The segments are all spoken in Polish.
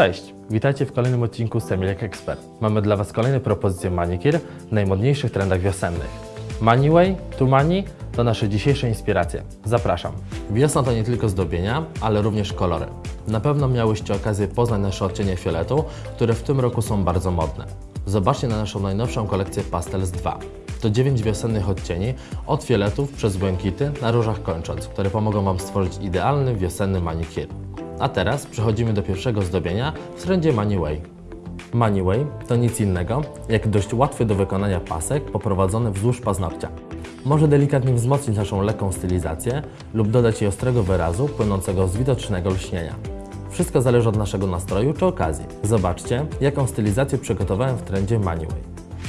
Cześć, witajcie w kolejnym odcinku Semilek Expert. Mamy dla Was kolejne propozycje manikir w najmodniejszych trendach wiosennych. Maniway, tu mani to nasze dzisiejsze inspiracje. Zapraszam. Wiosna to nie tylko zdobienia, ale również kolory. Na pewno miałyście okazję poznać nasze odcienie fioletu, które w tym roku są bardzo modne. Zobaczcie na naszą najnowszą kolekcję Pastels 2. To 9 wiosennych odcieni, od fioletów przez błękity na różach kończąc, które pomogą Wam stworzyć idealny wiosenny manikir. A teraz przechodzimy do pierwszego zdobienia w trendzie Maniway. Maniway to nic innego jak dość łatwy do wykonania pasek poprowadzony wzdłuż paznokcia. Może delikatnie wzmocnić naszą lekką stylizację lub dodać jej ostrego wyrazu płynącego z widocznego lśnienia. Wszystko zależy od naszego nastroju czy okazji. Zobaczcie, jaką stylizację przygotowałem w trendzie Maniway.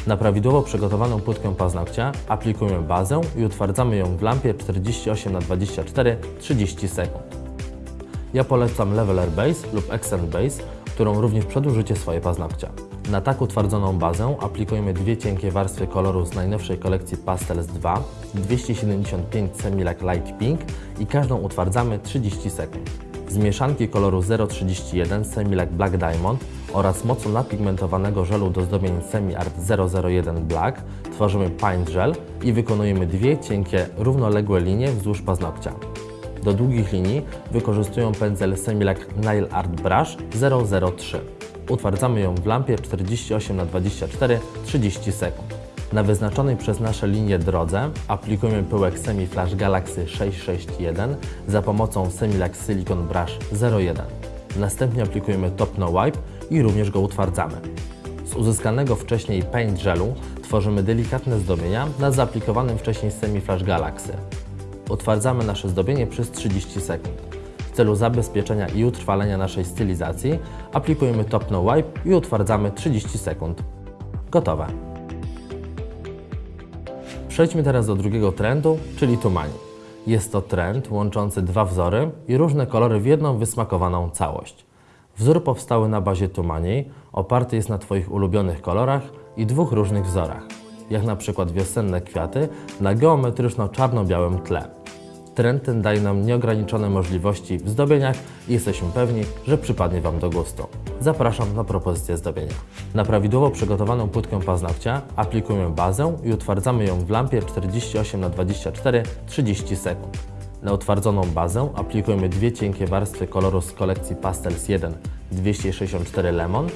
Na prawidłowo przygotowaną płytkę paznokcia aplikujemy bazę i utwardzamy ją w lampie 48x24 30 sekund. Ja polecam Leveler Base lub Accent Base, którą również przedłużycie swoje paznokcia. Na tak utwardzoną bazę aplikujemy dwie cienkie warstwy koloru z najnowszej kolekcji Pastels 2, 275 Semilac Light Pink i każdą utwardzamy 30 sekund. Z mieszanki koloru 031 Semilac Black Diamond oraz mocno napigmentowanego żelu do zdobień Semi Art 001 Black tworzymy Paint Gel i wykonujemy dwie cienkie, równoległe linie wzdłuż paznokcia. Do długich linii wykorzystują pędzel Semilac Nail Art Brush 003. Utwardzamy ją w lampie 48x24 30 sekund. Na wyznaczonej przez nasze linie drodze aplikujemy pyłek Semi Flash Galaxy 661 za pomocą Semilac Silicon Brush 01. Następnie aplikujemy Top No Wipe i również go utwardzamy. Z uzyskanego wcześniej paint gelu tworzymy delikatne zdobienia na zaaplikowanym wcześniej Semi Flash Galaxy. Utwardzamy nasze zdobienie przez 30 sekund. W celu zabezpieczenia i utrwalenia naszej stylizacji aplikujemy Top No Wipe i utwardzamy 30 sekund. Gotowe. Przejdźmy teraz do drugiego trendu, czyli tumani. Jest to trend łączący dwa wzory i różne kolory w jedną wysmakowaną całość. Wzór powstały na bazie tumani, oparty jest na Twoich ulubionych kolorach i dwóch różnych wzorach, jak na przykład wiosenne kwiaty na geometryczno-czarno-białym tle. Trend ten daje nam nieograniczone możliwości w zdobieniach i jesteśmy pewni, że przypadnie Wam do gustu. Zapraszam na propozycję zdobienia. Na prawidłowo przygotowaną płytkę paznokcia aplikujemy bazę i utwardzamy ją w lampie 48x24 30 sekund. Na utwardzoną bazę aplikujemy dwie cienkie warstwy koloru z kolekcji Pastels 1 264 Lemon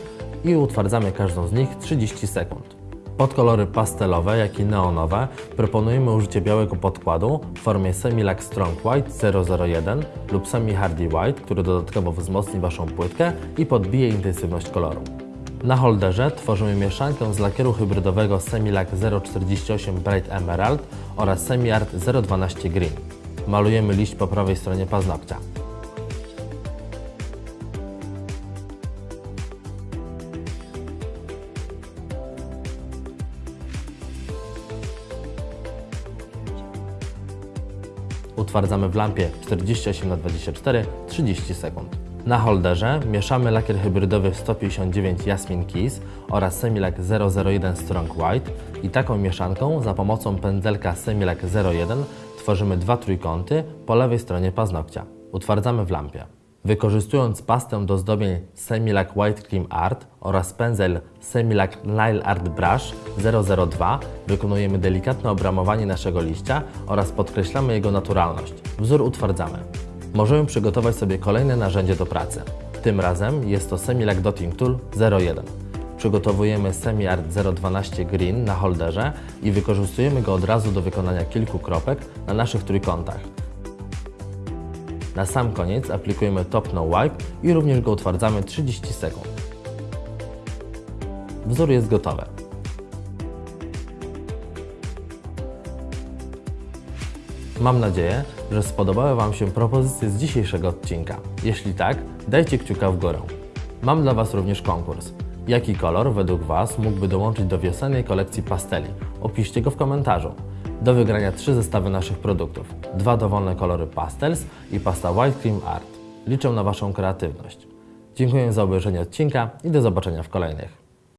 i utwardzamy każdą z nich 30 sekund. Pod kolory pastelowe, jak i neonowe proponujemy użycie białego podkładu w formie Semilac Strong White 001 lub Semi Hardy White, który dodatkowo wzmocni Waszą płytkę i podbije intensywność koloru. Na holderze tworzymy mieszankę z lakieru hybrydowego Semilac 048 Bright Emerald oraz Semi Art 012 Green. Malujemy liść po prawej stronie paznokcia. Utwardzamy w lampie 48x24 30 sekund. Na holderze mieszamy lakier hybrydowy 159 Jasmine Kiss oraz Semilac 001 Strong White i taką mieszanką za pomocą pędzelka Semilac 01 tworzymy dwa trójkąty po lewej stronie paznokcia. Utwardzamy w lampie. Wykorzystując pastę do zdobień Semilac White Cream Art oraz pędzel Semilac Nail Art Brush 002 wykonujemy delikatne obramowanie naszego liścia oraz podkreślamy jego naturalność. Wzór utwardzamy. Możemy przygotować sobie kolejne narzędzie do pracy. Tym razem jest to Semilac Dotting Tool 01. Przygotowujemy Semi Art 012 Green na holderze i wykorzystujemy go od razu do wykonania kilku kropek na naszych trójkątach. Na sam koniec aplikujemy Top No Wipe i również go utwardzamy 30 sekund. Wzór jest gotowy. Mam nadzieję, że spodobały Wam się propozycje z dzisiejszego odcinka. Jeśli tak, dajcie kciuka w górę. Mam dla Was również konkurs. Jaki kolor według Was mógłby dołączyć do wiosennej kolekcji pasteli? Opiszcie go w komentarzu. Do wygrania trzy zestawy naszych produktów. Dwa dowolne kolory pastels i pasta White Cream Art. Liczę na Waszą kreatywność. Dziękuję za obejrzenie odcinka i do zobaczenia w kolejnych.